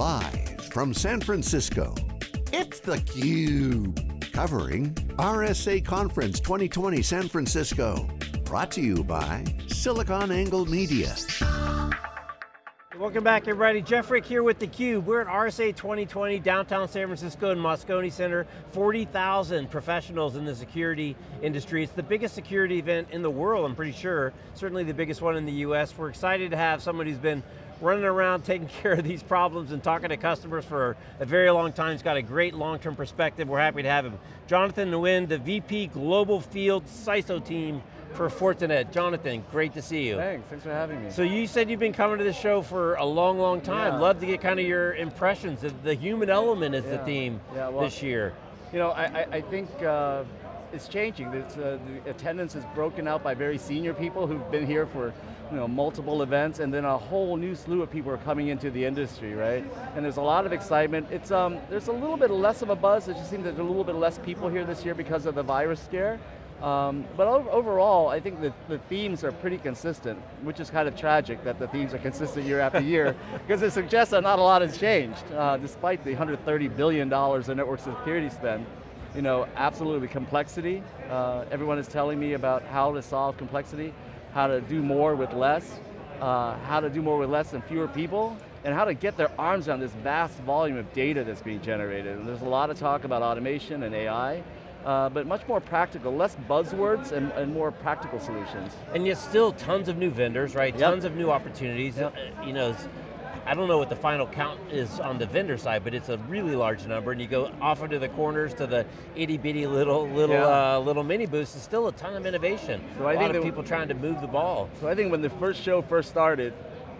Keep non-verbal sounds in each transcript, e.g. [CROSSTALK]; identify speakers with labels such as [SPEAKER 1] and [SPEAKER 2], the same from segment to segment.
[SPEAKER 1] Live from San Francisco, it's theCUBE. Covering RSA Conference 2020 San Francisco. Brought to you by SiliconANGLE Media.
[SPEAKER 2] Welcome back everybody. Jeff Frick here with theCUBE. We're at RSA 2020, downtown San Francisco in Moscone Center. 40,000 professionals in the security industry. It's the biggest security event in the world, I'm pretty sure. Certainly the biggest one in the US. We're excited to have someone who's been running around [LAUGHS] taking care of these problems and talking to customers for a very long time. He's got a great long-term perspective. We're happy to have him. Jonathan Nguyen, the VP Global Field CISO team for Fortinet. Jonathan, great to see you.
[SPEAKER 3] Thanks, thanks for having me.
[SPEAKER 2] So you said you've been coming to the show for a long, long time.
[SPEAKER 3] Yeah.
[SPEAKER 2] Love to get kind of your impressions. The, the human element is the theme
[SPEAKER 3] Yeah, well,
[SPEAKER 2] this year.
[SPEAKER 3] You know, I, I, I think uh, it's changing. Uh, the attendance is broken out by very senior people who've been here for you know, multiple events, and then a whole new slew of people are coming into the industry, right? And there's a lot of excitement. It's um, There's a little bit less of a buzz. It just seems there's a little bit less people here this year because of the virus scare. Um, but overall, I think that the themes are pretty consistent, which is kind of tragic that the themes are consistent year after year, [LAUGHS] because it suggests that not a lot has changed, uh, despite the $130 billion in network security spend. You know, absolutely complexity. Uh, everyone is telling me about how to solve complexity, how to do more with less, uh, how to do more with less and fewer people, and how to get their arms around this vast volume of data that's being generated. And there's a lot of talk about automation and AI, uh, but much more practical, less buzzwords and, and more practical solutions.
[SPEAKER 2] And yet still tons of new vendors, right?
[SPEAKER 3] Yep.
[SPEAKER 2] Tons of new opportunities.
[SPEAKER 3] Yep.
[SPEAKER 2] Uh, You know, I don't know what the final count is on the vendor side, but it's a really large number, and you go off into the corners to the itty bitty little little
[SPEAKER 3] Yeah.
[SPEAKER 2] uh, little mini booths. It's still a ton of innovation.
[SPEAKER 3] So I
[SPEAKER 2] a
[SPEAKER 3] think
[SPEAKER 2] lot of people trying to move the ball.
[SPEAKER 3] So I think when the first show first started,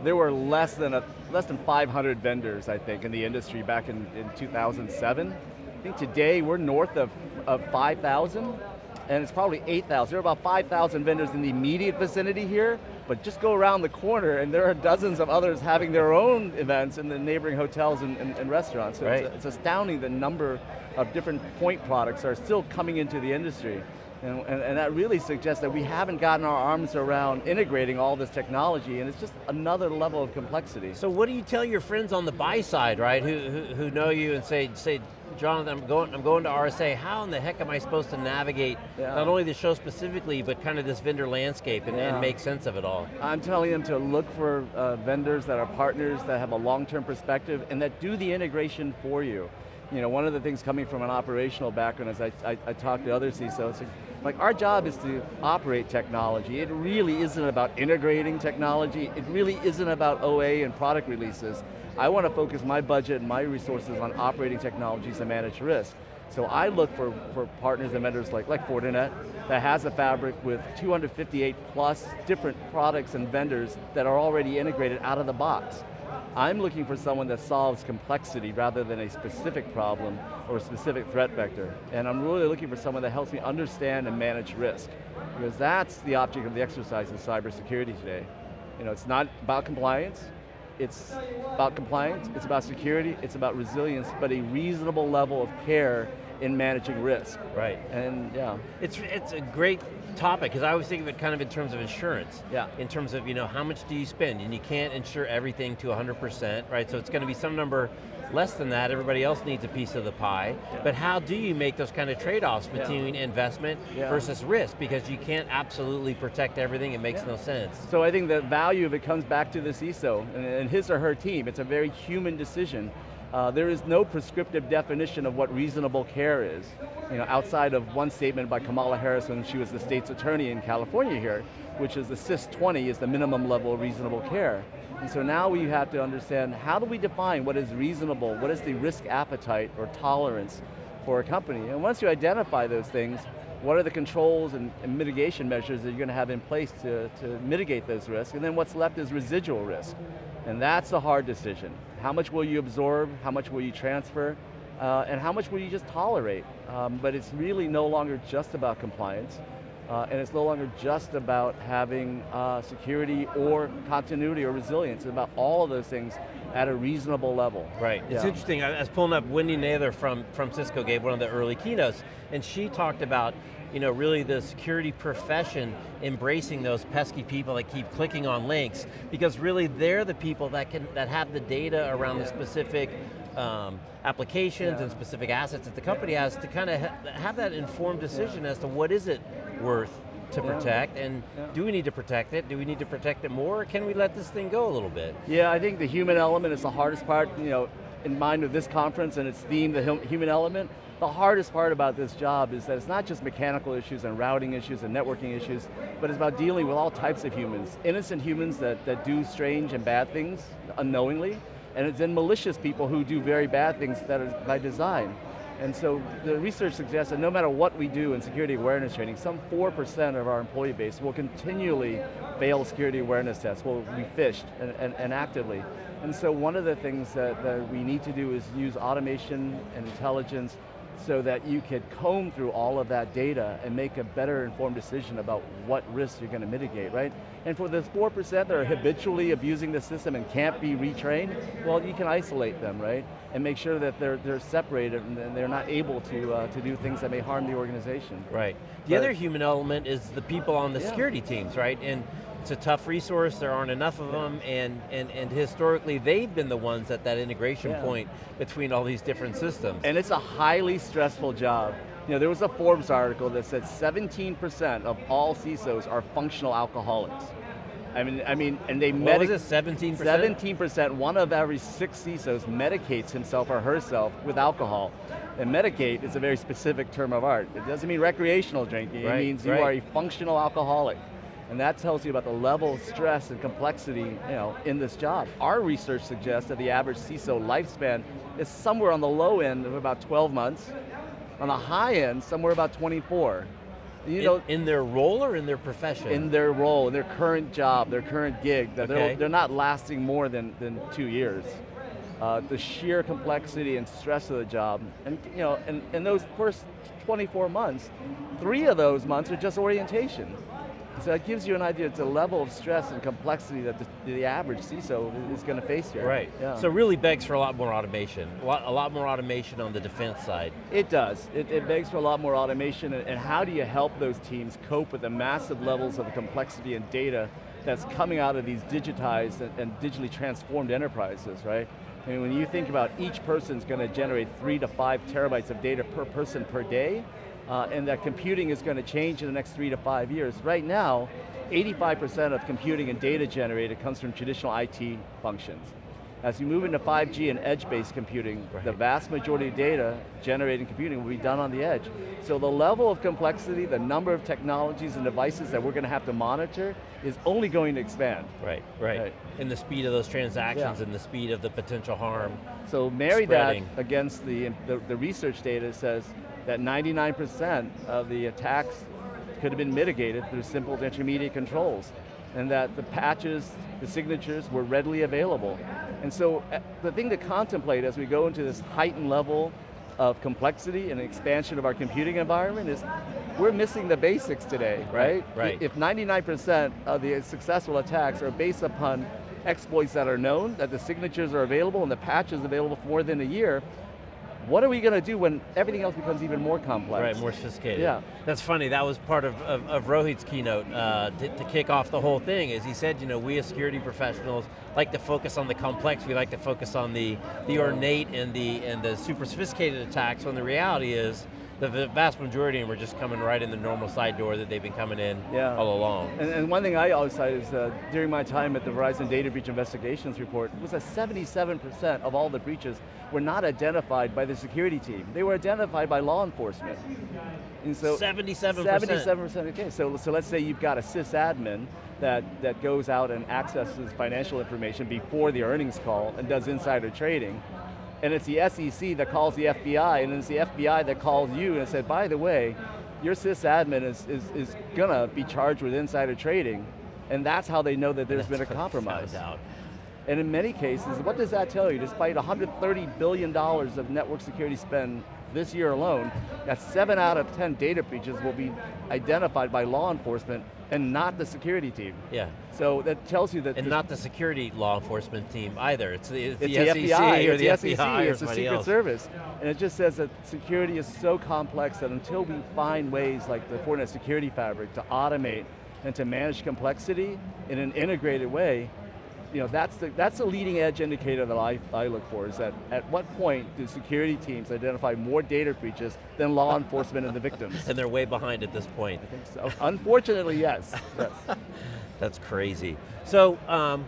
[SPEAKER 3] there were less than a less than 500 vendors, I think, in the industry back in, in 2007. I think today we're north of, of 5,000, and it's probably 8,000. There are about 5,000 vendors in the immediate vicinity here, but just go around the corner and there are dozens of others having their own events in the neighboring hotels and, and, and restaurants. So
[SPEAKER 2] Right.
[SPEAKER 3] it's, it's astounding the number of different point products are still coming into the industry. And, and, and that really suggests that we haven't gotten our arms around integrating all this technology and it's just another level of complexity.
[SPEAKER 2] So what do you tell your friends on the buy side, right, who, who, who know you and say, say, Jonathan, I'm going, I'm going to RSA, how in the heck am I supposed to navigate
[SPEAKER 3] Yeah.
[SPEAKER 2] not only the show specifically, but kind of this vendor landscape and, and make sense of it all?
[SPEAKER 3] I'm telling them to look for uh, vendors that are partners that have a long-term perspective and that do the integration for you. You know, one of the things coming from an operational background is I, I, I talk to other CISOs, like our job is to operate technology. It really isn't about integrating technology. It really isn't about OA and product releases. I want to focus my budget and my resources on operating technologies and manage risk. So I look for, for partners and vendors like, like Fortinet that has a fabric with 258 plus different products and vendors that are already integrated out of the box. I'm looking for someone that solves complexity rather than a specific problem or a specific threat vector. And I'm really looking for someone that helps me understand and manage risk. Because that's the object of the exercise in cybersecurity today. You know, it's not about compliance, it's about compliance, it's about security, it's about resilience, but a reasonable level of care in managing risk.
[SPEAKER 2] Right.
[SPEAKER 3] And yeah,
[SPEAKER 2] It's, it's a great topic, because I always think of it kind of in terms of insurance.
[SPEAKER 3] Yeah.
[SPEAKER 2] In terms of, you know, how much do you spend? And you can't insure everything to 100%, right? So it's going to be some number less than that, everybody else needs a piece of the pie. But how do you make those kind of trade-offs
[SPEAKER 3] Yeah.
[SPEAKER 2] between investment
[SPEAKER 3] Yeah.
[SPEAKER 2] versus risk? Because you can't absolutely protect everything, it makes
[SPEAKER 3] Yeah.
[SPEAKER 2] no sense.
[SPEAKER 3] So I think the value of it comes back to the CISO and, and his or her team. It's a very human decision. Uh, there is no prescriptive definition of what reasonable care is. You know, outside of one statement by Kamala Harris when she was the state's attorney in California here, which is the CIS 20 is the minimum level of reasonable care. And so now we have to understand how do we define what is reasonable, what is the risk appetite or tolerance for a company. And once you identify those things, what are the controls and, and mitigation measures that you're going to have in place to, to mitigate those risks? And then what's left is residual risk. And that's a hard decision. How much will you absorb? How much will you transfer? Uh, and how much will you just tolerate? Um, but it's really no longer just about compliance. Uh, and it's no longer just about having uh, security or continuity or resilience. It's about all of those things at a reasonable level.
[SPEAKER 2] Right, it's interesting, I was pulling up Wendy Nather from, from Cisco gave one of the early keynotes, and she talked about you know, really the security profession embracing those pesky people that keep clicking on links, because really they're the people that can that have the data around the specific um, applications
[SPEAKER 3] Yeah.
[SPEAKER 2] and specific assets that the company has to kind of ha have that informed decision as to what is it worth to
[SPEAKER 3] Yeah.
[SPEAKER 2] protect, and
[SPEAKER 3] Yeah.
[SPEAKER 2] do we need to protect it? Do we need to protect it more, or can we let this thing go a little bit?
[SPEAKER 3] Yeah, I think the human element is the hardest part, you know, in mind of this conference and its theme, the human element. The hardest part about this job is that it's not just mechanical issues and routing issues and networking issues, but it's about dealing with all types of humans. Innocent humans that, that do strange and bad things unknowingly, and it's then malicious people who do very bad things that are by design. And so the research suggests that no matter what we do in security awareness training, some 4% of our employee base will continually fail security awareness tests, will be phished and, and, and actively. And so one of the things that, that we need to do is use automation and intelligence so that you could comb through all of that data and make a better informed decision about what risks you're going to mitigate, right? And for the 4% that are habitually abusing the system and can't be retrained, well, you can isolate them, right? And make sure that they're, they're separated and they're not able to, uh, to do things that may harm the organization.
[SPEAKER 2] Right. The
[SPEAKER 3] But-
[SPEAKER 2] other human element is the people on the
[SPEAKER 3] Yeah.
[SPEAKER 2] security teams, right? And it's a tough resource, there aren't enough of them, and, and, and historically they've been the ones at that integration
[SPEAKER 3] Yeah.
[SPEAKER 2] point between all these different systems.
[SPEAKER 3] And it's a highly stressful job. You know, there was a Forbes article that said 17% of all CISOs are functional alcoholics. I mean, I mean, and they
[SPEAKER 2] what was it, 17%?
[SPEAKER 3] 17%, one of every six CISOs medicates himself or herself with alcohol. And medicate is a very specific term of art. It doesn't mean recreational drinking,
[SPEAKER 2] Right,
[SPEAKER 3] it means you
[SPEAKER 2] right.
[SPEAKER 3] are a functional alcoholic. And that tells you about the level of stress and complexity you know, in this job. Our research suggests that the average CISO lifespan is somewhere on the low end of about 12 months, on the high end, somewhere about 24. You
[SPEAKER 2] in,
[SPEAKER 3] know,
[SPEAKER 2] in their role or in their profession?
[SPEAKER 3] in their role, in their current job, their current gig, that
[SPEAKER 2] Okay.
[SPEAKER 3] they're, they're not lasting more than, than two years. Uh, the sheer complexity and stress of the job, and you know, and, and those first 24 months, three of those months are just orientation. So that gives you an idea, it's a level of stress and complexity that the, the average CISO is going to face here.
[SPEAKER 2] Right,
[SPEAKER 3] Yeah.
[SPEAKER 2] so really begs for a lot more automation. A lot, a lot more automation on the defense side.
[SPEAKER 3] It does. It, it begs for a lot more automation, and, and how do you help those teams cope with the massive levels of complexity and data that's coming out of these digitized and, and digitally transformed enterprises, right? I mean, when you think about each person's going to generate three to five terabytes of data per person per day, uh, and that computing is going to change in the next three to five years. Right now, 85% of computing and data generated comes from traditional IT functions. As you move into 5G and edge-based computing, the vast majority of data generated in computing will be done on the edge. So the level of complexity, the number of technologies and devices that we're going to have to monitor is only going to expand.
[SPEAKER 2] Right, right.
[SPEAKER 3] Right.
[SPEAKER 2] And the speed of those transactions
[SPEAKER 3] Yeah.
[SPEAKER 2] and the speed of the potential harm.
[SPEAKER 3] So marry
[SPEAKER 2] Spreading.
[SPEAKER 3] that against the, the, the research data says that 99% of the attacks could have been mitigated through simple intermediate controls, and that the patches, the signatures were readily available. And so uh, the thing to contemplate as we go into this heightened level of complexity and expansion of our computing environment is we're missing the basics today,
[SPEAKER 2] Right,
[SPEAKER 3] right? If 99% of the successful attacks are based upon exploits that are known, that the signatures are available and the patch is available for more than a year, what are we going to do when everything else becomes even more complex?
[SPEAKER 2] Right, more sophisticated.
[SPEAKER 3] Yeah.
[SPEAKER 2] That's funny, that was part of, of, of Rohit's keynote uh, to, to kick off the whole thing, is he said, you know, we as security professionals like to focus on the complex, we like to focus on the, the ornate and the, and the super sophisticated attacks, when the reality is, the v- vast majority of them are just coming right in the normal side door that they've been coming in
[SPEAKER 3] Yeah.
[SPEAKER 2] all along.
[SPEAKER 3] And, and one thing I always cite is uh, during my time at the Verizon Data Breach Investigations Report, was that 77% of all the breaches were not identified by the security team. They were identified by law enforcement. And so
[SPEAKER 2] 77%.
[SPEAKER 3] 77% okay. So, so let's say you've got a sysadmin that, that goes out and accesses financial information before the earnings call and does insider trading. And it's the SEC that calls the FBI, and it's the FBI that calls you and said, by the way, your sysadmin is, is, is gonna be charged with insider trading, and that's how they know that there's been a
[SPEAKER 2] That's what I
[SPEAKER 3] compromise. And in many cases, what does that tell you? Despite $130 billion of network security spend this year alone, that seven out of 10 data breaches will be identified by law enforcement and not the security team.
[SPEAKER 2] Yeah.
[SPEAKER 3] So that tells you that-
[SPEAKER 2] And not the security law enforcement team either. It's the, it's
[SPEAKER 3] it's
[SPEAKER 2] the,
[SPEAKER 3] the, FBI,
[SPEAKER 2] or
[SPEAKER 3] it's
[SPEAKER 2] the,
[SPEAKER 3] the,
[SPEAKER 2] FBI
[SPEAKER 3] SEC,
[SPEAKER 2] or
[SPEAKER 3] it's the Secret
[SPEAKER 2] else.
[SPEAKER 3] Service. And it just says that security is so complex that until we find ways like the Fortinet Security Fabric to automate and to manage complexity in an integrated way, you know, that's the, that's the leading edge indicator that I, I look for, is that at what point do security teams identify more data breaches than law enforcement and the victims? [LAUGHS]
[SPEAKER 2] And they're way behind at this point.
[SPEAKER 3] I think so. Unfortunately, yes. [LAUGHS] yes.
[SPEAKER 2] That's crazy. So, um,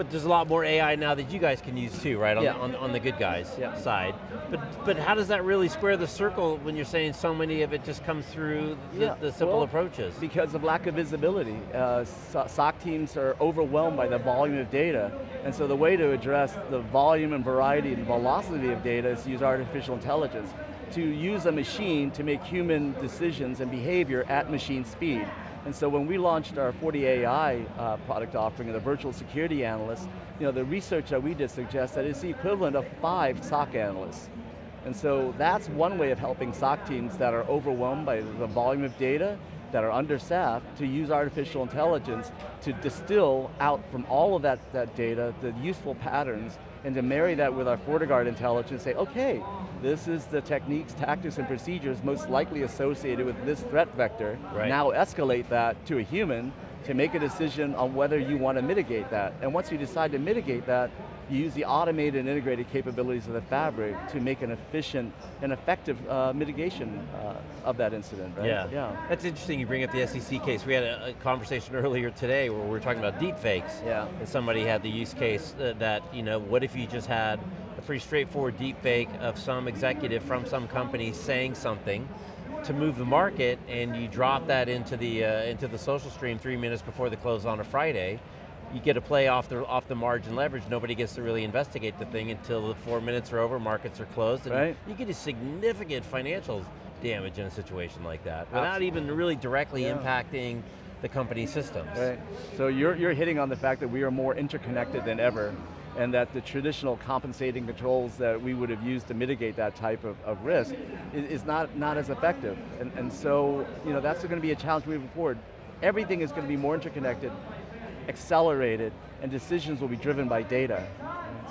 [SPEAKER 2] but there's a lot more AI now that you guys can use too, right? On,
[SPEAKER 3] Yeah.
[SPEAKER 2] on, on the good guys
[SPEAKER 3] Yeah.
[SPEAKER 2] side. But but how does that really square the circle when you're saying so many of it just comes through the,
[SPEAKER 3] Yeah,
[SPEAKER 2] the simple
[SPEAKER 3] well,
[SPEAKER 2] approaches?
[SPEAKER 3] Because of lack of visibility. Uh, SOC teams are overwhelmed by the volume of data, and so the way to address the volume and variety and velocity of data is to use artificial intelligence, to use a machine to make human decisions and behavior at machine speed. And so when we launched our FortiAI uh, product offering of the virtual security analyst, you know, the research that we did suggests that it's the equivalent of five SOC analysts. And so that's one way of helping SOC teams that are overwhelmed by the volume of data, that are understaffed, to use artificial intelligence to distill out from all of that, that data the useful patterns and to marry that with our FortiGuard intelligence, say, okay, this is the techniques, tactics, and procedures most likely associated with this threat vector.
[SPEAKER 2] Right.
[SPEAKER 3] Now escalate that to a human to make a decision on whether you want to mitigate that. And once you decide to mitigate that, you use the automated and integrated capabilities of the fabric to make an efficient and effective uh, mitigation uh, of that incident, right?
[SPEAKER 2] Yeah.
[SPEAKER 3] Yeah.
[SPEAKER 2] That's interesting you bring up the SEC case. We had a, a conversation earlier today where we were talking about deep fakes.
[SPEAKER 3] Yeah.
[SPEAKER 2] And somebody had the use case that, that, you know, what if you just had a pretty straightforward deep fake of some executive from some company saying something to move the market and you drop that into the, uh, into the social stream three minutes before the close on a Friday, you get a play off the, off the margin leverage, nobody gets to really investigate the thing until the four minutes are over, markets are closed, and
[SPEAKER 3] Right.
[SPEAKER 2] you get a significant financial damage in a situation like that, without
[SPEAKER 3] Absolutely.
[SPEAKER 2] even really directly
[SPEAKER 3] Yeah.
[SPEAKER 2] impacting the company's systems.
[SPEAKER 3] Right. So you're, you're hitting on the fact that we are more interconnected than ever and that the traditional compensating controls that we would have used to mitigate that type of, of risk is, is not, not as effective. And, and so, you know, that's going to be a challenge moving forward. Everything is going to be more interconnected, accelerated, and decisions will be driven by data.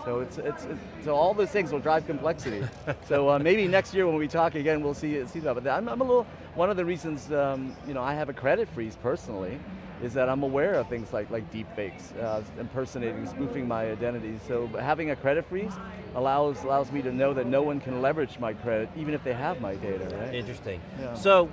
[SPEAKER 3] So it's, it's, it's so all those things will drive complexity. so uh, [LAUGHS] maybe next year when we talk again, we'll see see that. But I'm, I'm a little one of the reasons um, you know I have a credit freeze personally is that I'm aware of things like like deep fakes, uh, impersonating, spoofing my identity. So having a credit freeze allows allows me to know that no one can leverage my credit, even if they have my data. Right?
[SPEAKER 2] Interesting.
[SPEAKER 3] Yeah.
[SPEAKER 2] So,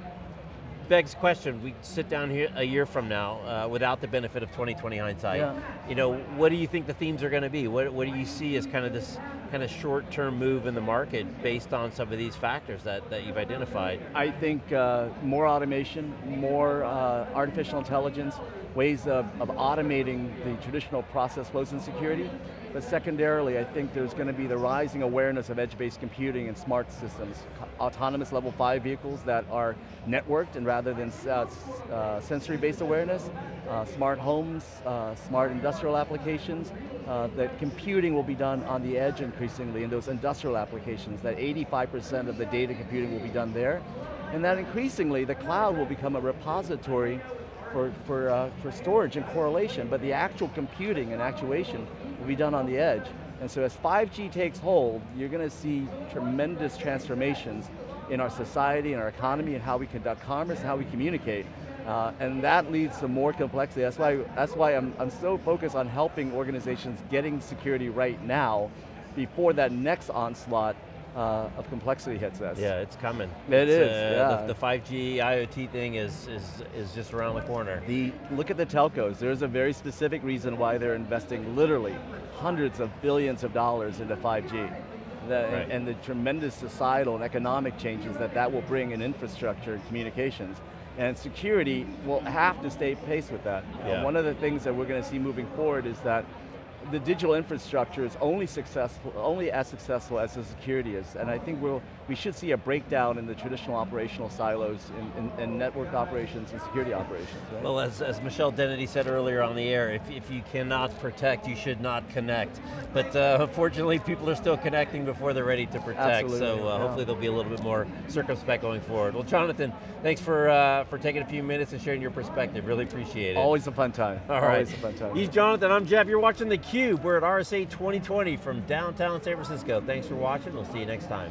[SPEAKER 2] begs question, we sit down here a year from now uh, without the benefit of 2020 hindsight.
[SPEAKER 3] Yeah.
[SPEAKER 2] You know, what do you think the themes are going to be? What, what do you see as kind of this kind of short-term move in the market based on some of these factors that, that you've identified?
[SPEAKER 3] I think uh, more automation, more uh, artificial intelligence, ways of, of automating the traditional process flows in security. But secondarily, I think there's going to be the rising awareness of edge-based computing and smart systems, autonomous level five vehicles that are networked and rather than uh, uh, sensory-based awareness, uh, smart homes, uh, smart industrial applications, uh, that computing will be done on the edge increasingly in those industrial applications, that 85% of the data computing will be done there, and that increasingly the cloud will become a repository for, for, uh, for storage and correlation, but the actual computing and actuation will be done on the edge. And so as 5G takes hold, you're going to see tremendous transformations in our society and our economy and how we conduct commerce and how we communicate. Uh, and that leads to more complexity. That's why, that's why I'm, I'm so focused on helping organizations getting security right now before that next onslaught uh, of complexity hits us.
[SPEAKER 2] Yeah, it's coming.
[SPEAKER 3] It
[SPEAKER 2] it's,
[SPEAKER 3] is,
[SPEAKER 2] uh,
[SPEAKER 3] yeah.
[SPEAKER 2] The, the 5G IoT thing is, is, is just around the corner.
[SPEAKER 3] The, look at the telcos. There's a very specific reason why they're investing literally hundreds of billions of dollars into 5G. The,
[SPEAKER 2] Right.
[SPEAKER 3] And the tremendous societal and economic changes that that will bring in infrastructure and communications. And security will have to stay pace with that. Uh,
[SPEAKER 2] Yeah.
[SPEAKER 3] one of the things that we're going to see moving forward is that the digital infrastructure is only successful, only as successful as the security is. And I think we'll, we should see a breakdown in the traditional operational silos in, in, in network operations and security operations. Right?
[SPEAKER 2] Well, as, as Michelle Dennedy said earlier on the air, if, if you cannot protect, you should not connect. But uh, unfortunately, people are still connecting before they're ready to protect,
[SPEAKER 3] Absolutely,
[SPEAKER 2] so uh,
[SPEAKER 3] yeah.
[SPEAKER 2] hopefully they'll be a little bit more circumspect going forward. Well, Jonathan, thanks for, uh, for taking a few minutes and sharing your perspective. Really appreciate it.
[SPEAKER 3] Always a fun time.
[SPEAKER 2] All right.
[SPEAKER 3] Always a fun time.
[SPEAKER 2] He's Jonathan, I'm Jeff. You're watching theCUBE. We're at RSA 2020 from downtown San Francisco. Thanks for watching, we'll see you next time.